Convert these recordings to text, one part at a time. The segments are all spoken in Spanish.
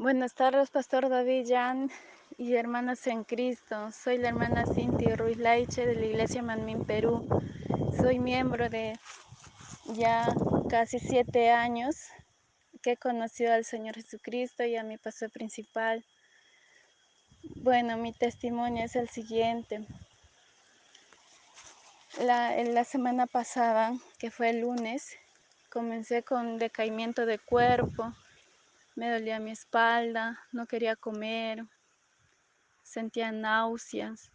Buenas tardes, Pastor David Jan y hermanas en Cristo. Soy la hermana Cintia Ruiz Laiche de la Iglesia Manmin Perú. Soy miembro de ya casi siete años que he conocido al Señor Jesucristo y a mi pastor principal. Bueno, mi testimonio es el siguiente. La, la semana pasada, que fue el lunes, comencé con decaimiento de cuerpo, me dolía mi espalda, no quería comer, sentía náuseas.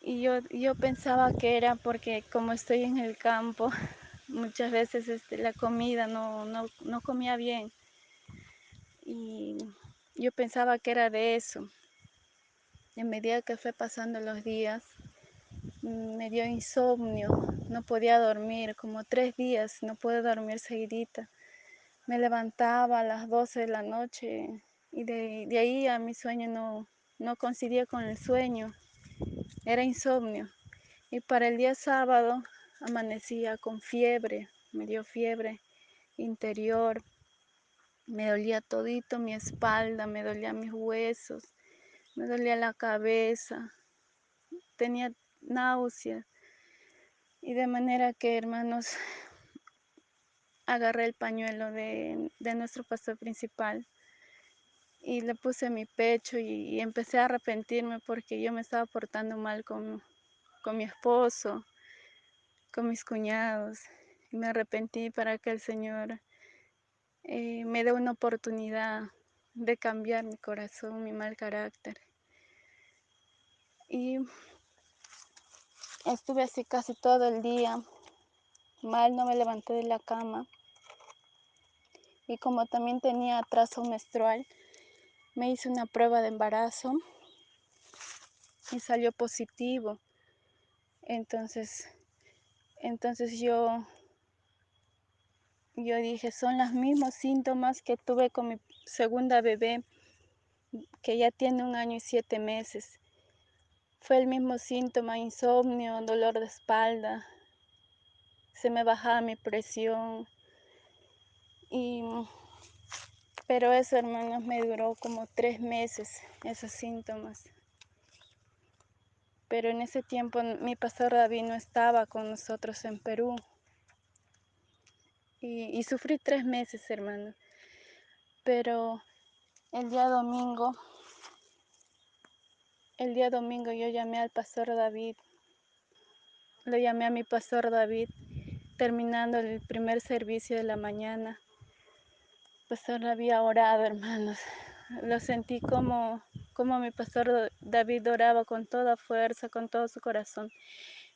Y yo, yo pensaba que era porque como estoy en el campo, muchas veces este, la comida no, no, no comía bien. Y yo pensaba que era de eso. En medida que fue pasando los días, me dio insomnio, no podía dormir, como tres días, no pude dormir seguidita me levantaba a las 12 de la noche y de, de ahí a mi sueño no, no coincidía con el sueño, era insomnio. Y para el día sábado amanecía con fiebre, me dio fiebre interior, me dolía todito mi espalda, me dolía mis huesos, me dolía la cabeza, tenía náuseas. Y de manera que, hermanos, agarré el pañuelo de, de nuestro pastor principal y le puse mi pecho y, y, empecé a arrepentirme porque yo me estaba portando mal con, con mi esposo, con mis cuñados. Y me arrepentí para que el Señor eh, me dé una oportunidad de cambiar mi corazón, mi mal carácter. Y estuve así casi todo el día, mal no me levanté de la cama y como también tenía atraso menstrual, me hice una prueba de embarazo y salió positivo. Entonces, entonces yo, yo dije, son los mismos síntomas que tuve con mi segunda bebé, que ya tiene un año y siete meses. Fue el mismo síntoma, insomnio, dolor de espalda, se me bajaba mi presión, y pero eso, hermanos, me duró como tres meses, esos síntomas. Pero en ese tiempo mi pastor David no estaba con nosotros en Perú. Y, y sufrí tres meses, hermano. Pero el día domingo, el día domingo yo llamé al pastor David. Lo llamé a mi pastor David terminando el primer servicio de la mañana pastor había orado, hermanos. Lo sentí como, como mi pastor David oraba con toda fuerza, con todo su corazón.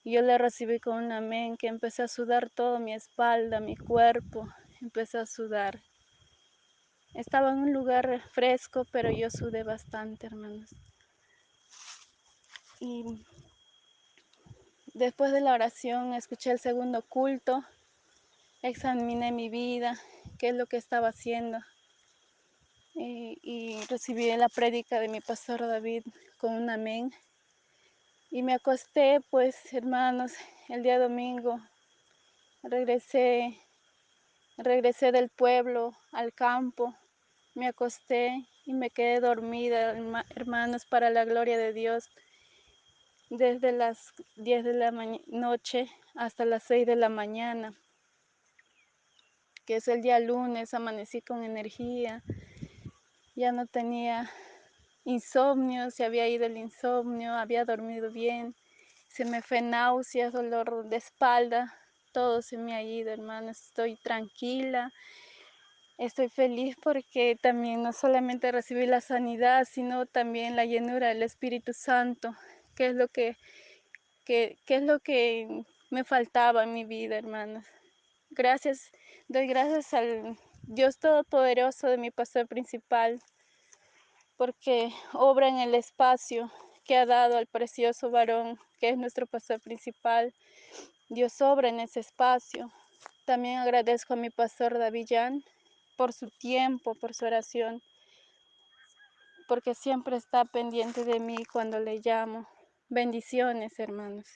Yo le recibí con un amén, que empecé a sudar todo mi espalda, mi cuerpo, empecé a sudar. Estaba en un lugar fresco, pero yo sudé bastante, hermanos. Y después de la oración escuché el segundo culto, examiné mi vida, qué es lo que estaba haciendo. Y, y, recibí la prédica de mi pastor David con un amén. Y me acosté, pues, hermanos, el día domingo. Regresé, regresé del pueblo al campo. Me acosté y me quedé dormida, hermanos, para la gloria de Dios. Desde las 10 de la noche hasta las 6 de la mañana que es el día lunes, amanecí con energía, ya no tenía insomnio, se había ido el insomnio, había dormido bien, se me fue náuseas, dolor de espalda, todo se me ha ido, hermano, estoy tranquila, estoy feliz porque también no solamente recibí la sanidad, sino también la llenura del Espíritu Santo, que es lo que, que, que es lo que me faltaba en mi vida, hermanos. Gracias, doy gracias al Dios Todopoderoso de mi pastor principal, porque obra en el espacio que ha dado al precioso varón, que es nuestro pastor principal. Dios obra en ese espacio. También agradezco a mi pastor Davillán por su tiempo, por su oración, porque siempre está pendiente de mí cuando le llamo. Bendiciones, hermanos.